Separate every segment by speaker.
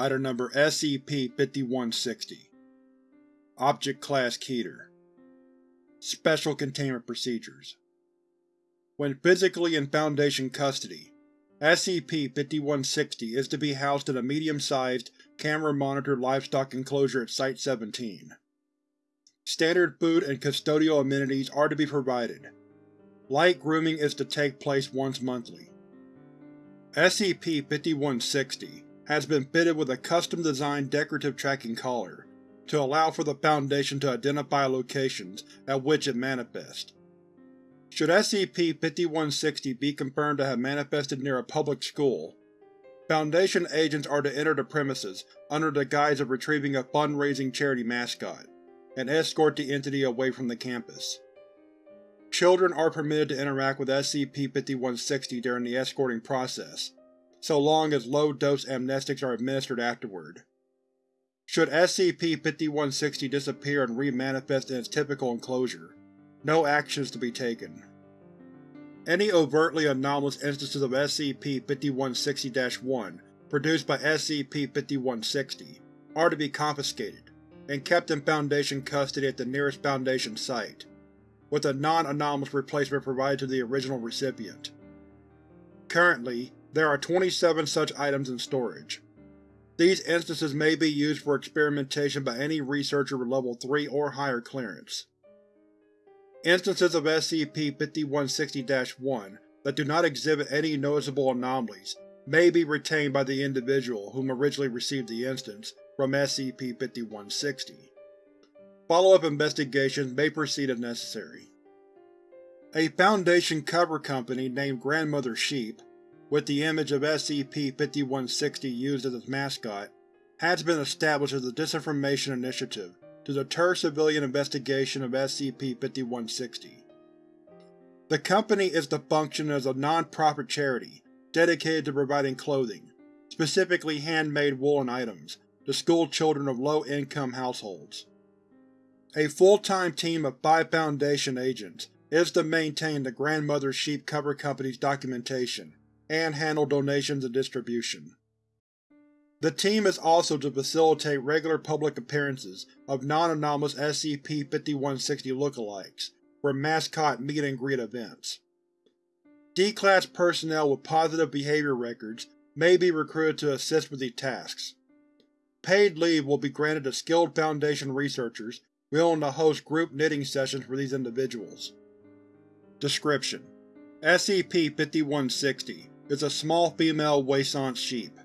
Speaker 1: Item Number SCP-5160 Object Class Keter Special Containment Procedures When physically in Foundation custody, SCP-5160 is to be housed in a medium-sized, camera-monitored livestock enclosure at Site-17. Standard food and custodial amenities are to be provided. Light grooming is to take place once monthly. SCP-5160 has been fitted with a custom-designed decorative tracking collar, to allow for the Foundation to identify locations at which it manifests. Should SCP-5160 be confirmed to have manifested near a public school, Foundation agents are to enter the premises under the guise of retrieving a fundraising charity mascot, and escort the entity away from the campus. Children are permitted to interact with SCP-5160 during the escorting process, so long as low-dose amnestics are administered afterward. Should SCP-5160 disappear and re-manifest in its typical enclosure, no action is to be taken. Any overtly anomalous instances of SCP-5160-1 produced by SCP-5160 are to be confiscated and kept in Foundation custody at the nearest Foundation site, with a non-anomalous replacement provided to the original recipient. Currently, there are 27 such items in storage. These instances may be used for experimentation by any researcher with Level 3 or higher clearance. Instances of SCP-5160-1 that do not exhibit any noticeable anomalies may be retained by the individual whom originally received the instance from SCP-5160. Follow-up investigations may proceed if necessary. A Foundation cover company named Grandmother Sheep with the image of SCP-5160 used as its mascot, has been established as a disinformation initiative to deter civilian investigation of SCP-5160. The company is to function as a non-profit charity dedicated to providing clothing, specifically handmade woolen items, to school children of low-income households. A full-time team of five Foundation agents is to maintain the Grandmother Sheep Cover Company's documentation and handle donations and distribution. The team is also to facilitate regular public appearances of non-anomalous SCP-5160 lookalikes for mascot meet-and-greet events. D-Class personnel with positive behavior records may be recruited to assist with these tasks. Paid leave will be granted to skilled Foundation researchers willing to host group knitting sessions for these individuals. Description: SCP-5160 is a small female Waisance sheep,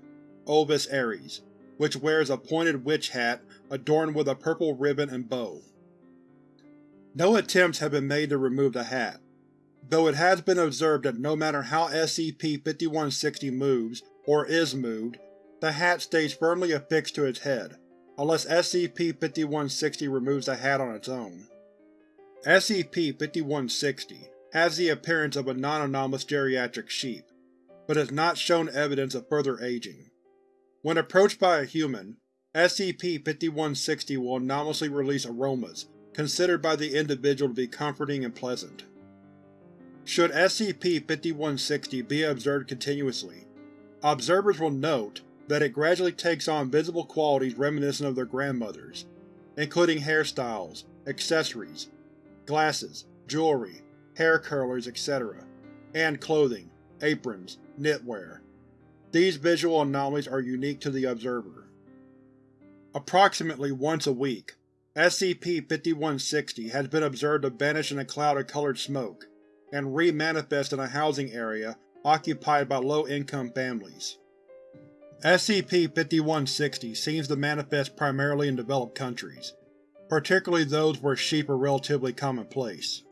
Speaker 1: Ovis aries, which wears a pointed witch hat adorned with a purple ribbon and bow. No attempts have been made to remove the hat, though it has been observed that no matter how SCP-5160 moves, or is moved, the hat stays firmly affixed to its head, unless SCP-5160 removes the hat on its own. SCP-5160 has the appearance of a non-anomalous geriatric sheep, but has not shown evidence of further aging. When approached by a human, SCP-5160 will anomalously release aromas considered by the individual to be comforting and pleasant. Should SCP-5160 be observed continuously, observers will note that it gradually takes on visible qualities reminiscent of their grandmothers, including hairstyles, accessories, glasses, jewelry, hair curlers, etc., and clothing, aprons, knitwear. These visual anomalies are unique to the observer. Approximately once a week, SCP-5160 has been observed to vanish in a cloud of colored smoke, and re-manifest in a housing area occupied by low-income families. SCP-5160 seems to manifest primarily in developed countries, particularly those where sheep are relatively commonplace.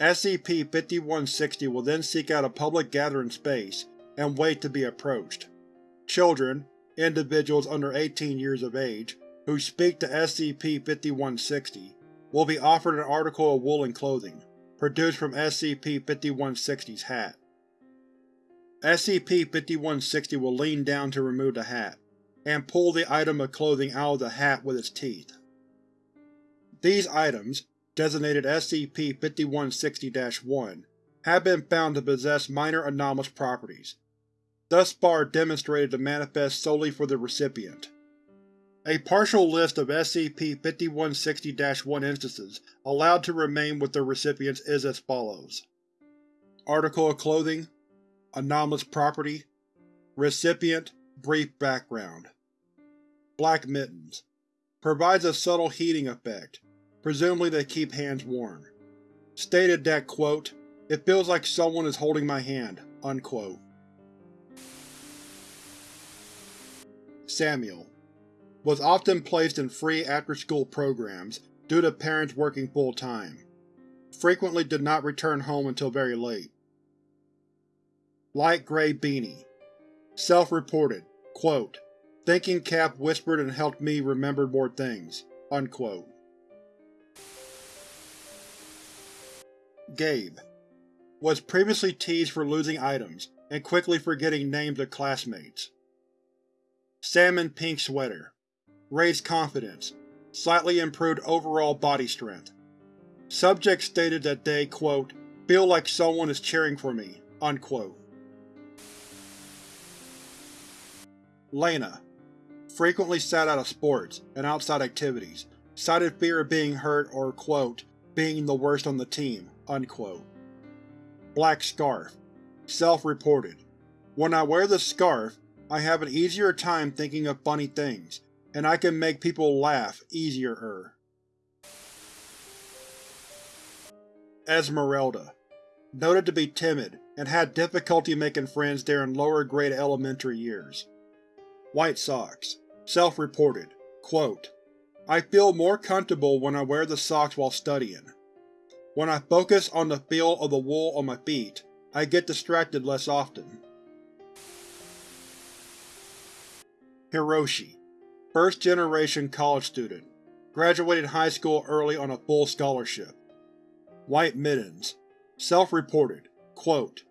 Speaker 1: SCP-5160 will then seek out a public gathering space and wait to be approached. Children, individuals under 18 years of age, who speak to SCP-5160 will be offered an article of woolen clothing, produced from SCP-5160's hat. SCP-5160 will lean down to remove the hat, and pull the item of clothing out of the hat with its teeth. These items, designated SCP-5160-1, have been found to possess minor anomalous properties. thus far demonstrated to manifest solely for the recipient. A partial list of SCP-5160-1 instances allowed to remain with their recipients is as follows. Article of clothing Anomalous property Recipient Brief background Black mittens. Provides a subtle heating effect, presumably to keep hands warm. Stated that, quote, it feels like someone is holding my hand, unquote. Samuel was often placed in free after-school programs due to parents working full-time. Frequently did not return home until very late. Light gray beanie. Self-reported, quote, Thinking cap whispered and helped me remember more things, unquote. Gabe was previously teased for losing items and quickly forgetting names of classmates. Salmon pink sweater. Raised confidence. Slightly improved overall body strength. Subject stated that they, quote, feel like someone is cheering for me, unquote. Lena frequently sat out of sports and outside activities, cited fear of being hurt or, quote, being the worst on the team, unquote. Black Scarf Self-reported. When I wear the scarf, I have an easier time thinking of funny things, and I can make people laugh easier-er. Esmeralda Noted to be timid, and had difficulty making friends during lower-grade elementary years. White socks. Self-reported, quote, I feel more comfortable when I wear the socks while studying. When I focus on the feel of the wool on my feet, I get distracted less often. Hiroshi First-generation college student. Graduated high school early on a full scholarship. White mittens. Self-reported, quote,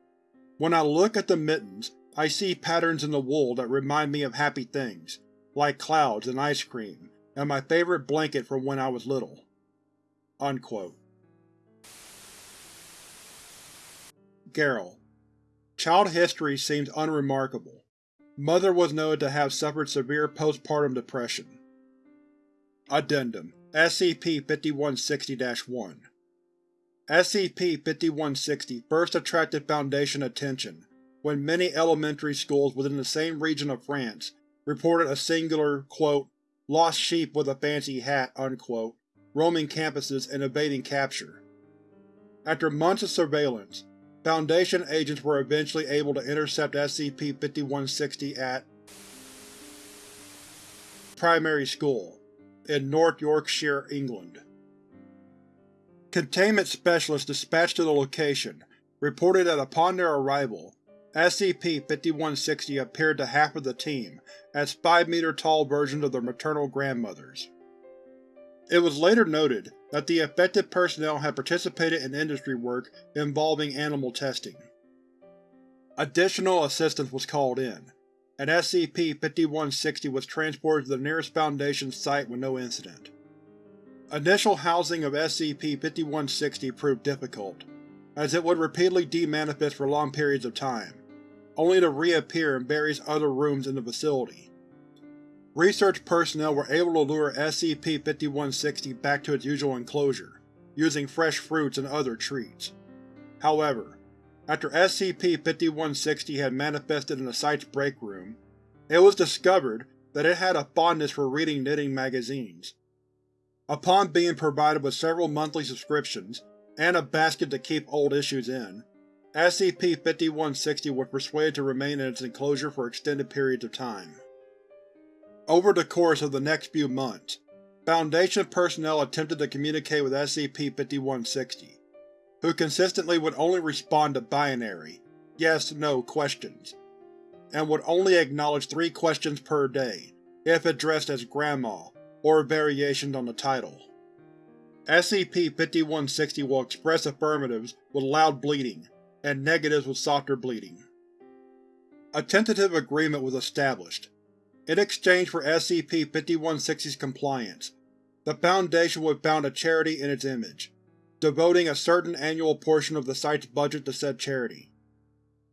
Speaker 1: When I look at the mittens, I see patterns in the wool that remind me of happy things, like clouds and ice cream, and my favorite blanket from when I was little. Unquote. Garrel. Child history seems unremarkable. Mother was noted to have suffered severe postpartum depression. Addendum SCP-5160-1 SCP-5160 first attracted Foundation attention when many elementary schools within the same region of France reported a singular, quote, lost sheep with a fancy hat, unquote, roaming campuses and evading capture. After months of surveillance, Foundation agents were eventually able to intercept SCP-5160 at Primary School, in North Yorkshire, England. Containment specialists dispatched to the location reported that upon their arrival, SCP-5160 appeared to half of the team as 5-meter-tall versions of their maternal grandmothers. It was later noted that the affected personnel had participated in industry work involving animal testing. Additional assistance was called in, and SCP-5160 was transported to the nearest Foundation site with no incident. Initial housing of SCP-5160 proved difficult, as it would repeatedly demanifest for long periods of time, only to reappear in various other rooms in the facility. Research personnel were able to lure SCP-5160 back to its usual enclosure, using fresh fruits and other treats. However, after SCP-5160 had manifested in the site's break room, it was discovered that it had a fondness for reading knitting magazines. Upon being provided with several monthly subscriptions, and a basket to keep old issues in, SCP-5160 was persuaded to remain in its enclosure for extended periods of time. Over the course of the next few months, Foundation personnel attempted to communicate with SCP-5160, who consistently would only respond to binary yes-no questions, and would only acknowledge three questions per day, if addressed as Grandma, or variations on the title. SCP-5160 will express affirmatives with loud bleating, and negatives with softer bleeding. A tentative agreement was established. In exchange for SCP-5160's compliance, the Foundation would found a charity in its image, devoting a certain annual portion of the site's budget to said charity.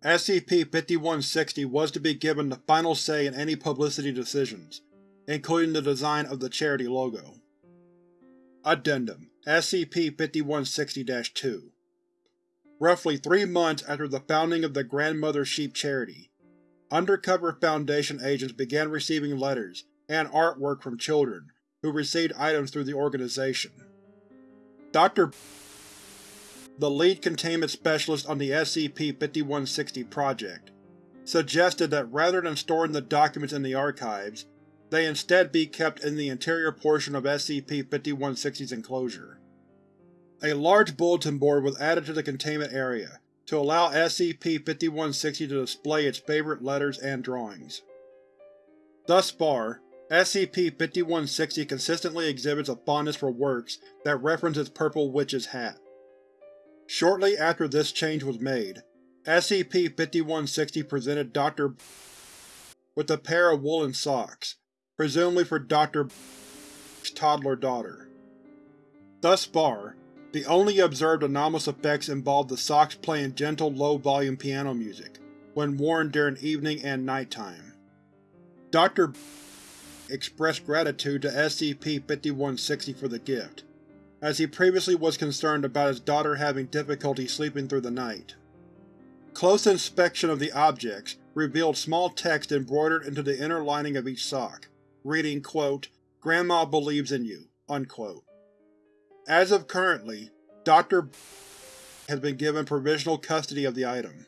Speaker 1: SCP-5160 was to be given the final say in any publicity decisions, including the design of the charity logo. Addendum SCP-5160-2 Roughly three months after the founding of the Grandmother Sheep Charity, undercover Foundation agents began receiving letters and artwork from children who received items through the organization. Dr. the lead containment specialist on the SCP-5160 project, suggested that rather than storing the documents in the archives, they instead be kept in the interior portion of SCP-5160's enclosure. A large bulletin board was added to the containment area to allow SCP-5160 to display its favorite letters and drawings. Thus far, SCP-5160 consistently exhibits a fondness for works that reference its Purple Witch's hat. Shortly after this change was made, SCP-5160 presented Dr. with a pair of woolen socks, presumably for Dr. toddler daughter. Thus far, the only observed anomalous effects involved the socks playing gentle low-volume piano music when worn during evening and nighttime. Dr expressed gratitude to SCP-5160 for the gift, as he previously was concerned about his daughter having difficulty sleeping through the night. Close inspection of the objects revealed small text embroidered into the inner lining of each sock, reading, quote, Grandma believes in you, unquote. As of currently, Dr. has been given provisional custody of the item.